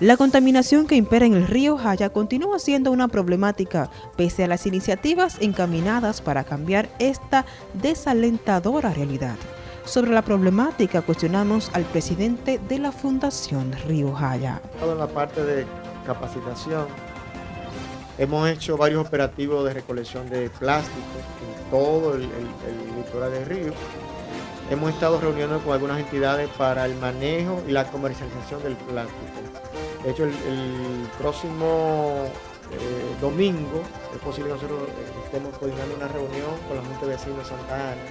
La contaminación que impera en el río Jaya continúa siendo una problemática, pese a las iniciativas encaminadas para cambiar esta desalentadora realidad. Sobre la problemática cuestionamos al presidente de la Fundación Río Jaya. En la parte de capacitación, hemos hecho varios operativos de recolección de plástico en todo el, el litoral del río. Hemos estado reuniendo con algunas entidades para el manejo y la comercialización del plástico de hecho, el, próximo eh, domingo es posible que nosotros eh, estemos coordinando una reunión con la Junta de Vecinos de Santa Ana,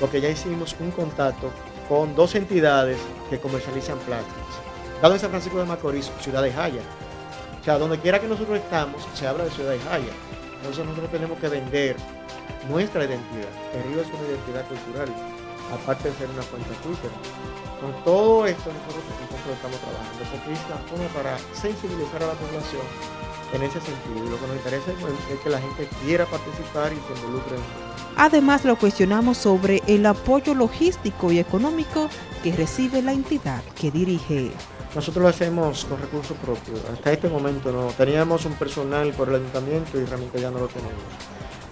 porque ya hicimos un contacto con dos entidades que comercializan plásticos. Dado en San Francisco de Macorís, Ciudad de Jaya. O sea, donde quiera que nosotros estamos, se habla de Ciudad de Jaya. Entonces nosotros tenemos que vender nuestra identidad. El río es una identidad cultural, aparte de ser una cuenta Twitter. Con todo esto nosotros, estamos trabajando, porque es la forma para sensibilizar a la población en ese sentido. Y lo que nos interesa es que la gente quiera participar y se involucre. Además, lo cuestionamos sobre el apoyo logístico y económico que recibe la entidad que dirige. Nosotros lo hacemos con recursos propios. Hasta este momento no. Teníamos un personal por el ayuntamiento y realmente ya no lo tenemos.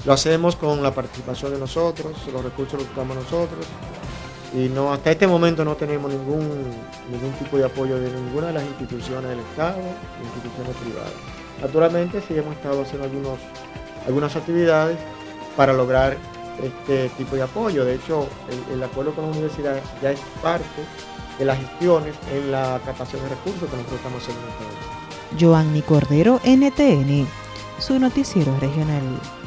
Lo hacemos con la participación de nosotros, los recursos los buscamos nosotros y no hasta este momento no tenemos ningún, ningún tipo de apoyo de ninguna de las instituciones del Estado, instituciones privadas. Naturalmente sí hemos estado haciendo algunos, algunas actividades para lograr este tipo de apoyo. De hecho, el, acuerdo con la universidad ya es parte de las gestiones en la captación de recursos que nosotros estamos haciendo en este Cordero, NTN, su noticiero regional.